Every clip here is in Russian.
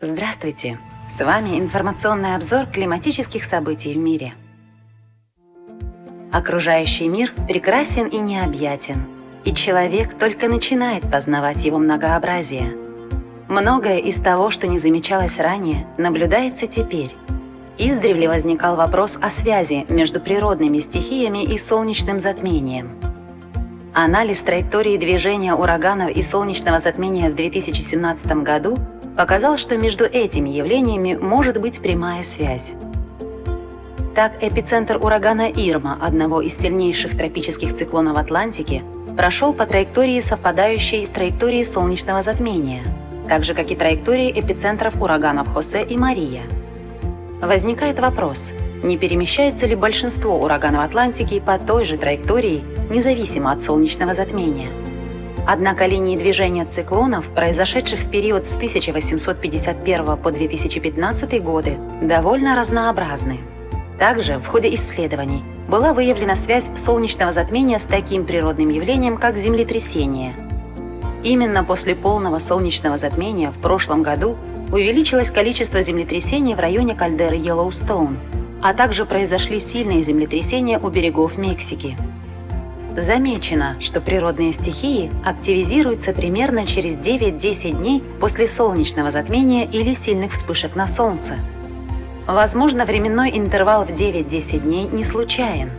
Здравствуйте! С вами информационный обзор климатических событий в мире. Окружающий мир прекрасен и необъятен, и человек только начинает познавать его многообразие. Многое из того, что не замечалось ранее, наблюдается теперь. Издревле возникал вопрос о связи между природными стихиями и солнечным затмением. Анализ траектории движения ураганов и солнечного затмения в 2017 году показал, что между этими явлениями может быть прямая связь. Так, эпицентр урагана Ирма, одного из сильнейших тропических циклонов Атлантики, прошел по траектории, совпадающей с траекторией солнечного затмения, так же, как и траектории эпицентров ураганов Хосе и Мария. Возникает вопрос, не перемещаются ли большинство ураганов Атлантики по той же траектории, независимо от солнечного затмения? Однако линии движения циклонов, произошедших в период с 1851 по 2015 годы, довольно разнообразны. Также в ходе исследований была выявлена связь солнечного затмения с таким природным явлением, как землетрясение. Именно после полного солнечного затмения в прошлом году увеличилось количество землетрясений в районе кальдеры Йеллоустоун, а также произошли сильные землетрясения у берегов Мексики. Замечено, что природные стихии активизируются примерно через 9-10 дней после солнечного затмения или сильных вспышек на Солнце – Возможно, временной интервал в 9-10 дней не случайен.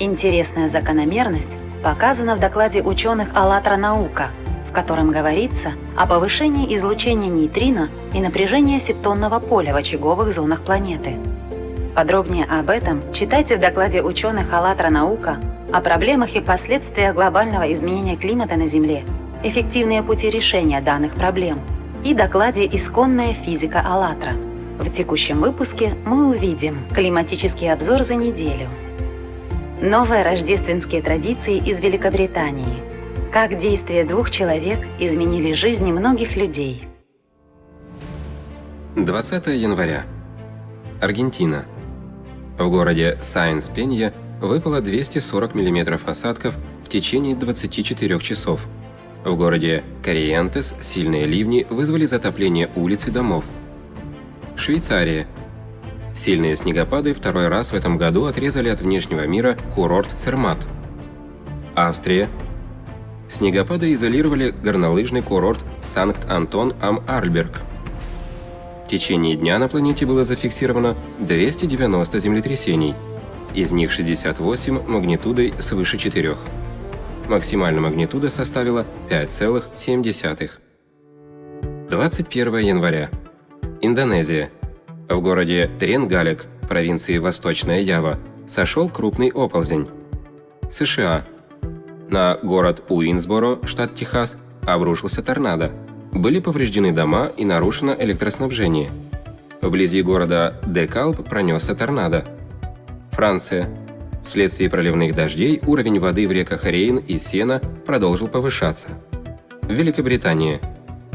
Интересная закономерность показана в докладе ученых «АЛЛАТРА наука», в котором говорится о повышении излучения нейтрино и напряжения септонного поля в очаговых зонах планеты. Подробнее об этом читайте в докладе ученых «АЛЛАТРА наука» о проблемах и последствиях глобального изменения климата на Земле, эффективные пути решения данных проблем и докладе «Исконная физика АЛЛАТРА». В текущем выпуске мы увидим климатический обзор за неделю, новые рождественские традиции из Великобритании, как действия двух человек изменили жизни многих людей. 20 января. Аргентина. В городе Сайенс-Пенья выпало 240 мм осадков в течение 24 часов. В городе Кориентес сильные ливни вызвали затопление улиц и домов – Швейцария. Сильные снегопады второй раз в этом году отрезали от внешнего мира курорт Цермат. Австрия. Снегопады изолировали горнолыжный курорт Санкт-Антон-Ам-Арльберг. В течение дня на планете было зафиксировано 290 землетрясений, из них 68 магнитудой свыше 4. Максимальная магнитуда составила 5,7. 21 января. Индонезия. В городе Тренгалек, провинции Восточная Ява, сошел крупный оползень. США. На город Уинсборо, штат Техас, обрушился торнадо. Были повреждены дома и нарушено электроснабжение. Вблизи города Декалп пронесся торнадо. Франция. Вследствие проливных дождей уровень воды в реках Рейн и Сена продолжил повышаться. Великобритания.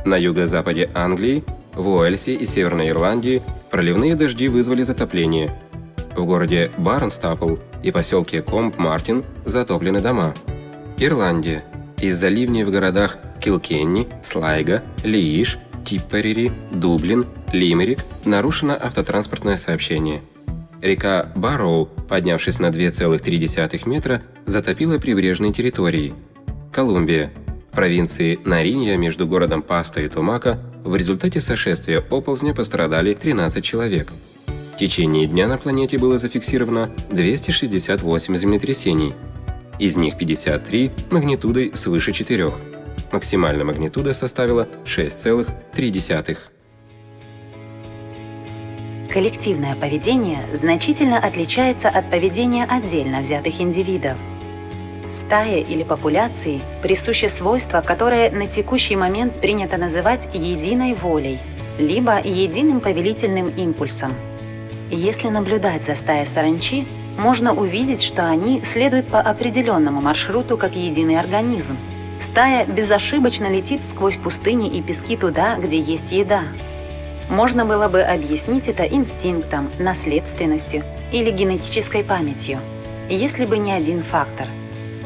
На юго-западе Англии в Уэльсе и Северной Ирландии проливные дожди вызвали затопление. В городе Барнстапл и поселке Комп-Мартин затоплены дома. Ирландия. Из-за ливней в городах Килкенни, Слайга, Лииш, Типперери, Дублин, Лимерик нарушено автотранспортное сообщение. Река Барроу, поднявшись на 2,3 метра, затопила прибрежные территории. Колумбия. В провинции Наринья между городом Паста и Тумака в результате сошествия оползня пострадали 13 человек. В течение дня на планете было зафиксировано 268 землетрясений, из них 53 магнитудой свыше 4. Максимальная магнитуда составила 6,3. Коллективное поведение значительно отличается от поведения отдельно взятых индивидов. Стае или популяции присуще свойство, которое на текущий момент принято называть единой волей, либо единым повелительным импульсом. Если наблюдать за стаей саранчи, можно увидеть, что они следуют по определенному маршруту как единый организм. Стая безошибочно летит сквозь пустыни и пески туда, где есть еда. Можно было бы объяснить это инстинктом, наследственностью или генетической памятью, если бы не один фактор –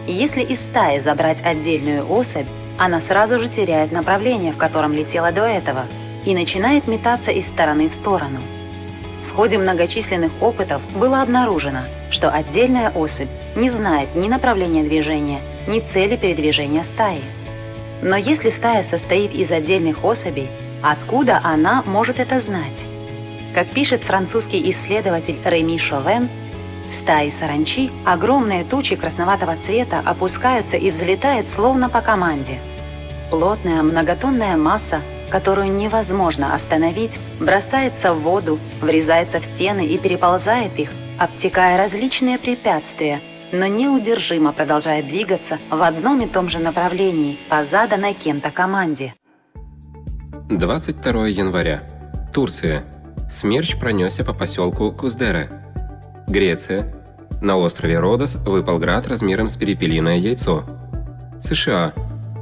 если из стаи забрать отдельную особь, она сразу же теряет направление, в котором летела до этого, и начинает метаться из стороны в сторону. В ходе многочисленных опытов было обнаружено, что отдельная особь не знает ни направления движения, ни цели передвижения стаи. Но если стая состоит из отдельных особей, откуда она может это знать? Как пишет французский исследователь Реми Шовен, стаи саранчи, огромные тучи красноватого цвета опускаются и взлетают словно по команде. Плотная многотонная масса, которую невозможно остановить, бросается в воду, врезается в стены и переползает их, обтекая различные препятствия – но неудержимо продолжает двигаться в одном и том же направлении по заданной кем-то команде. 22 января. Турция. Смерч пронесся по поселку Куздере. Греция. На острове Родос выпал град размером с перепелиное яйцо. США.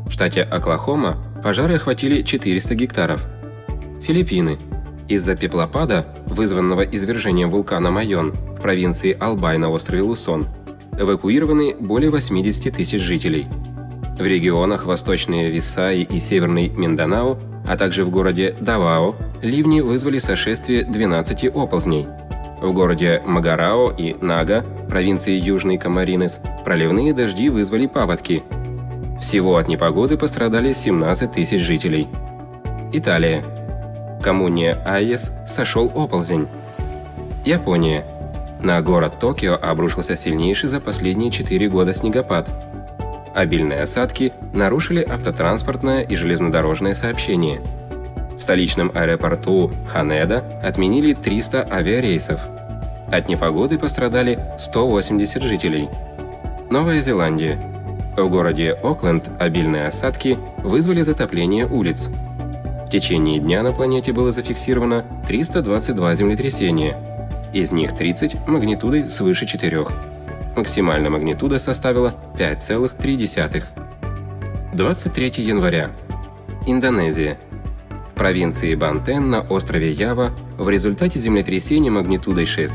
В штате Оклахома пожары охватили 400 гектаров. Филиппины. Из-за пеплопада, вызванного извержением вулкана Майон в провинции Албай на острове Лусон, эвакуированы более 80 тысяч жителей. В регионах Восточные Висаи и Северный Минданао, а также в городе Давао, ливни вызвали сошествие 12 оползней. В городе Магарао и Нага, провинции Южный Камаринес, проливные дожди вызвали паводки. Всего от непогоды пострадали 17 тысяч жителей. Италия. В коммуне Айес сошел оползень. Япония. На город Токио обрушился сильнейший за последние 4 года снегопад. Обильные осадки нарушили автотранспортное и железнодорожное сообщение. В столичном аэропорту Ханеда отменили 300 авиарейсов. От непогоды пострадали 180 жителей. Новая Зеландия. В городе Окленд обильные осадки вызвали затопление улиц. В течение дня на планете было зафиксировано 322 землетрясения – из них 30 магнитудой свыше 4. Максимальная магнитуда составила 5,3. 23 января. Индонезия. В провинции Бантен на острове Ява в результате землетрясения магнитудой 6,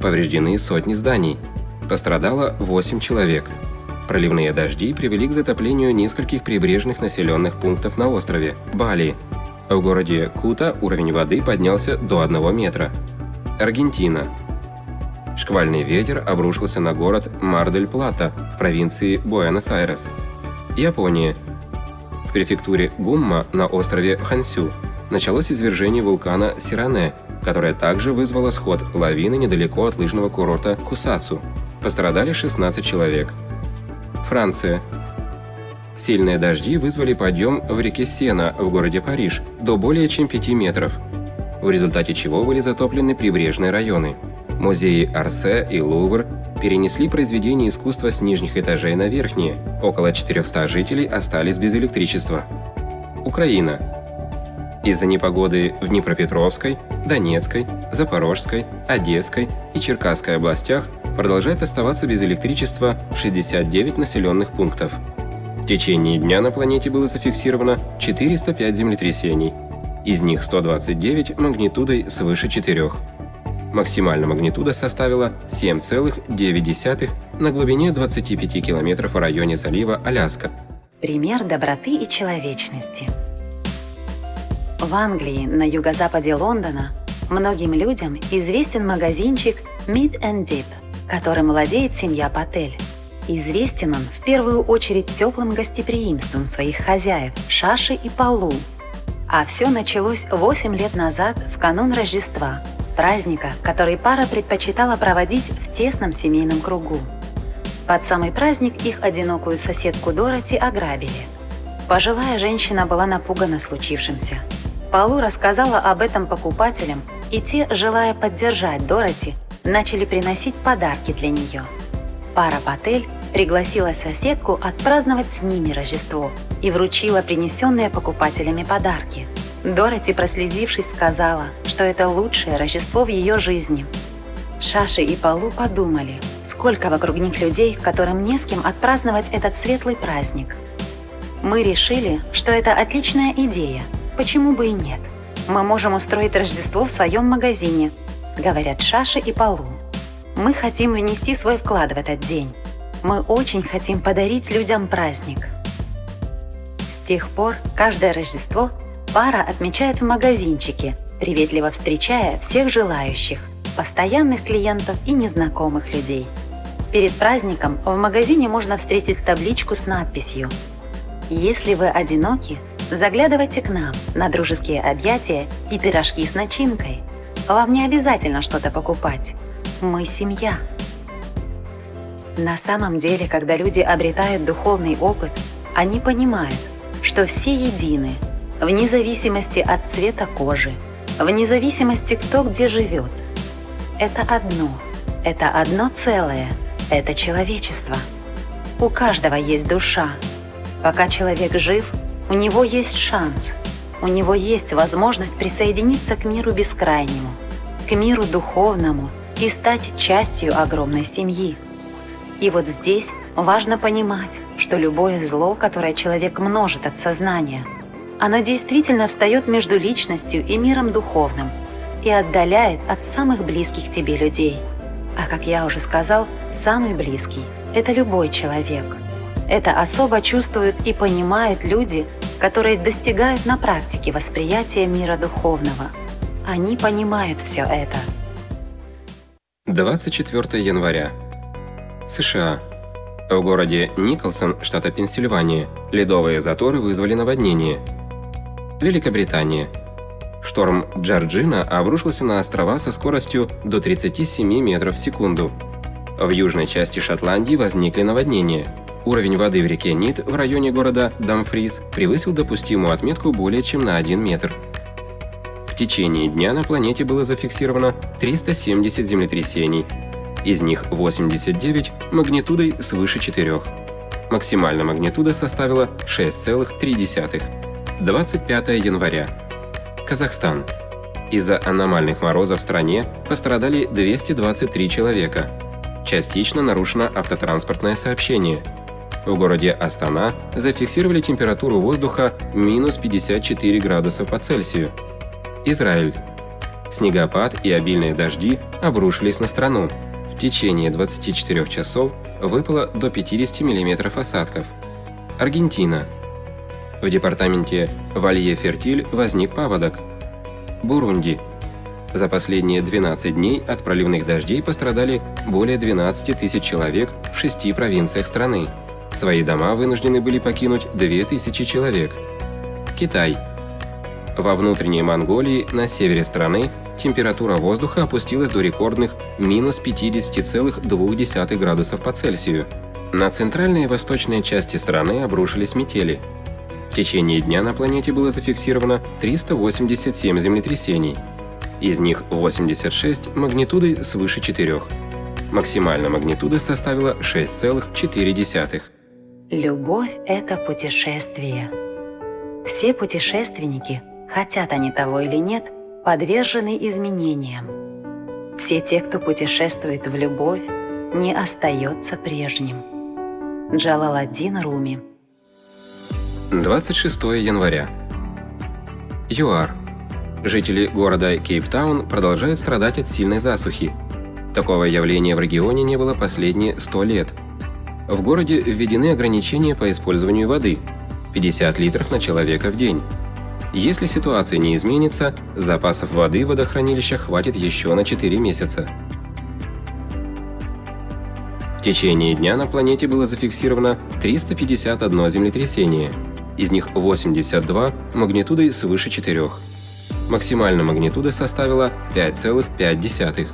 повреждены сотни зданий. Пострадало 8 человек. Проливные дожди привели к затоплению нескольких прибрежных населенных пунктов на острове Бали. В городе Кута уровень воды поднялся до 1 метра. Аргентина. Шквальный ветер обрушился на город Мар-дель-Плата в провинции Буэнос-Айрес. Япония. В префектуре Гумма на острове Хансю началось извержение вулкана Сиране, которое также вызвало сход лавины недалеко от лыжного курорта Кусацу. Пострадали 16 человек. Франция. Сильные дожди вызвали подъем в реке Сена в городе Париж до более чем 5 метров – в результате чего были затоплены прибрежные районы. Музеи Арсе и Лувр перенесли произведения искусства с нижних этажей на верхние, около 400 жителей остались без электричества. Украина. Из-за непогоды в Днепропетровской, Донецкой, Запорожской, Одесской и Черкасской областях продолжает оставаться без электричества 69 населенных пунктов. В течение дня на планете было зафиксировано 405 землетрясений, из них 129 магнитудой свыше 4. Максимальная магнитуда составила 7,9 на глубине 25 километров в районе залива Аляска. Пример доброты и человечности. В Англии, на юго-западе Лондона, многим людям известен магазинчик Meat and Dip, которым владеет семья Патель. Известен он в первую очередь теплым гостеприимством своих хозяев Шаши и Палу, а все началось 8 лет назад, в канун Рождества, праздника, который пара предпочитала проводить в тесном семейном кругу. Под самый праздник их одинокую соседку Дороти ограбили. Пожилая женщина была напугана случившимся. Полу рассказала об этом покупателям, и те, желая поддержать Дороти, начали приносить подарки для нее. Пара Патель пригласила соседку отпраздновать с ними Рождество и вручила принесенные покупателями подарки. Дороти, прослезившись, сказала, что это лучшее Рождество в ее жизни. Шаши и Полу подумали, сколько вокруг них людей, которым не с кем отпраздновать этот светлый праздник. Мы решили, что это отличная идея, почему бы и нет. Мы можем устроить Рождество в своем магазине, говорят Шаши и Полу. Мы хотим внести свой вклад в этот день. Мы очень хотим подарить людям праздник. С тех пор каждое Рождество Пара отмечает в магазинчике, приветливо встречая всех желающих, постоянных клиентов и незнакомых людей. Перед праздником в магазине можно встретить табличку с надписью «Если вы одиноки, заглядывайте к нам на дружеские объятия и пирожки с начинкой. Вам не обязательно что-то покупать. Мы семья». На самом деле, когда люди обретают духовный опыт, они понимают, что все едины, вне зависимости от цвета кожи, вне зависимости кто где живет. Это одно, это одно целое, это человечество. У каждого есть душа. Пока человек жив, у него есть шанс, у него есть возможность присоединиться к миру бескрайнему, к миру духовному и стать частью огромной семьи. И вот здесь важно понимать, что любое зло, которое человек множит от сознания, оно действительно встает между личностью и миром духовным и отдаляет от самых близких тебе людей. А как я уже сказал, самый близкий – это любой человек. Это особо чувствуют и понимают люди, которые достигают на практике восприятия мира духовного. Они понимают все это. 24 января США. В городе Николсон, штата Пенсильвания, ледовые заторы вызвали наводнение. Великобритания. Шторм Джорджина обрушился на острова со скоростью до 37 метров в секунду. В южной части Шотландии возникли наводнения. Уровень воды в реке Нит в районе города Дамфрис превысил допустимую отметку более чем на 1 метр. В течение дня на планете было зафиксировано 370 землетрясений, из них 89 магнитудой свыше 4. Максимальная магнитуда составила 6,3. 25 января. Казахстан. Из-за аномальных морозов в стране пострадали 223 человека. Частично нарушено автотранспортное сообщение. В городе Астана зафиксировали температуру воздуха минус 54 градуса по Цельсию. Израиль. Снегопад и обильные дожди обрушились на страну. В течение 24 часов выпало до 50 мм осадков. Аргентина. В департаменте Валье-Фертиль возник паводок. Бурунди. За последние 12 дней от проливных дождей пострадали более 12 тысяч человек в шести провинциях страны. Свои дома вынуждены были покинуть 2000 человек. Китай. Во внутренней Монголии на севере страны температура воздуха опустилась до рекордных минус 50,2 градусов по Цельсию. На центральной и восточной части страны обрушились метели. В течение дня на планете было зафиксировано 387 землетрясений. Из них 86 магнитудой свыше 4. Максимальная магнитуда составила 6,4. Любовь – это путешествие. Все путешественники, хотят они того или нет – подвержены изменениям. Все те, кто путешествует в любовь, не остается прежним. Джалаладдин Руми 26 января. ЮАР. Жители города Кейптаун продолжают страдать от сильной засухи. Такого явления в регионе не было последние 100 лет. В городе введены ограничения по использованию воды – 50 литров на человека в день. Если ситуация не изменится, запасов воды в водохранилищах хватит еще на 4 месяца. В течение дня на планете было зафиксировано 351 землетрясение, из них 82 магнитудой свыше 4. Максимальная магнитуда составила 5,5.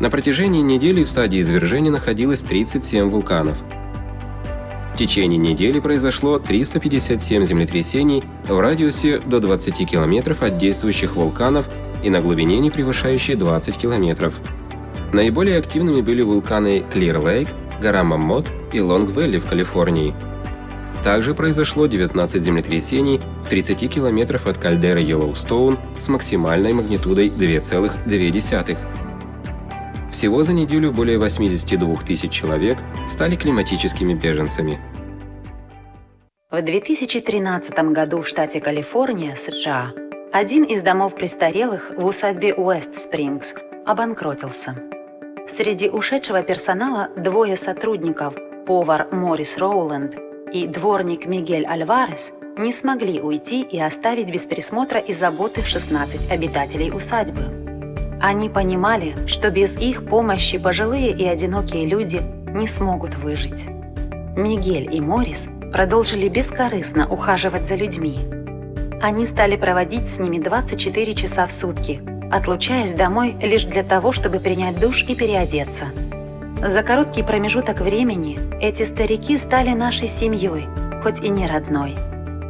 На протяжении недели в стадии извержения находилось 37 вулканов – в течение недели произошло 357 землетрясений в радиусе до 20 километров от действующих вулканов и на глубине, не превышающей 20 километров. Наиболее активными были вулканы Clear Lake, гора Маммот и Лонг-Вэлли в Калифорнии. Также произошло 19 землетрясений в 30 километров от кальдеры Йеллоустоун с максимальной магнитудой 2,2. Всего за неделю более 82 тысяч человек стали климатическими беженцами. В 2013 году в штате Калифорния, США, один из домов престарелых в усадьбе Уэст-Спрингс обанкротился. Среди ушедшего персонала двое сотрудников, повар Морис Роуленд и дворник Мигель Альварес, не смогли уйти и оставить без присмотра и заботы 16 обитателей усадьбы. Они понимали, что без их помощи пожилые и одинокие люди не смогут выжить. Мигель и Морис продолжили бескорыстно ухаживать за людьми. Они стали проводить с ними 24 часа в сутки, отлучаясь домой лишь для того, чтобы принять душ и переодеться. За короткий промежуток времени эти старики стали нашей семьей, хоть и не родной.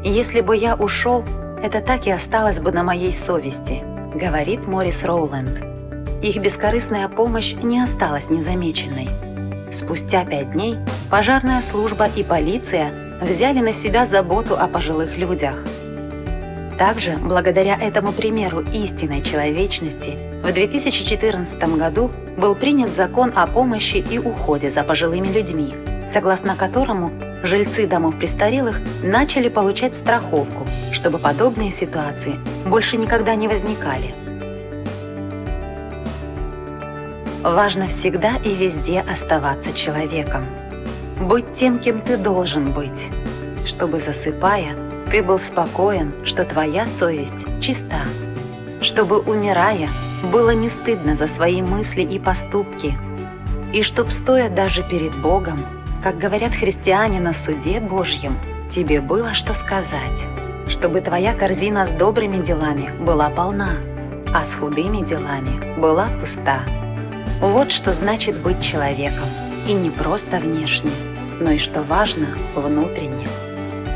Если бы я ушел, это так и осталось бы на моей совести, говорит Морис Роуленд. Их бескорыстная помощь не осталась незамеченной. Спустя пять дней пожарная служба и полиция взяли на себя заботу о пожилых людях. Также, благодаря этому примеру истинной человечности, в 2014 году был принят закон о помощи и уходе за пожилыми людьми, согласно которому жильцы домов престарелых начали получать страховку, чтобы подобные ситуации больше никогда не возникали. Важно всегда и везде оставаться человеком. Быть тем, кем ты должен быть, чтобы, засыпая, ты был спокоен, что твоя совесть чиста, чтобы, умирая, было не стыдно за свои мысли и поступки, и чтоб, стоя даже перед Богом, как говорят христиане на суде Божьем, тебе было что сказать, чтобы твоя корзина с добрыми делами была полна, а с худыми делами была пуста. Вот что значит быть человеком, и не просто внешне, но и, что важно, внутренне.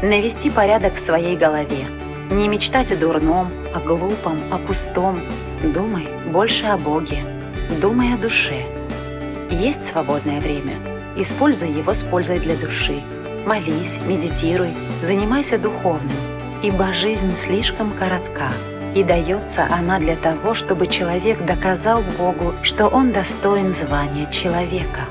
Навести порядок в своей голове, не мечтать о дурном, о глупом, о пустом. Думай больше о Боге, думай о душе. Есть свободное время – Используй его с пользой для души. Молись, медитируй, занимайся духовным, ибо жизнь слишком коротка, и дается она для того, чтобы человек доказал Богу, что он достоин звания человека.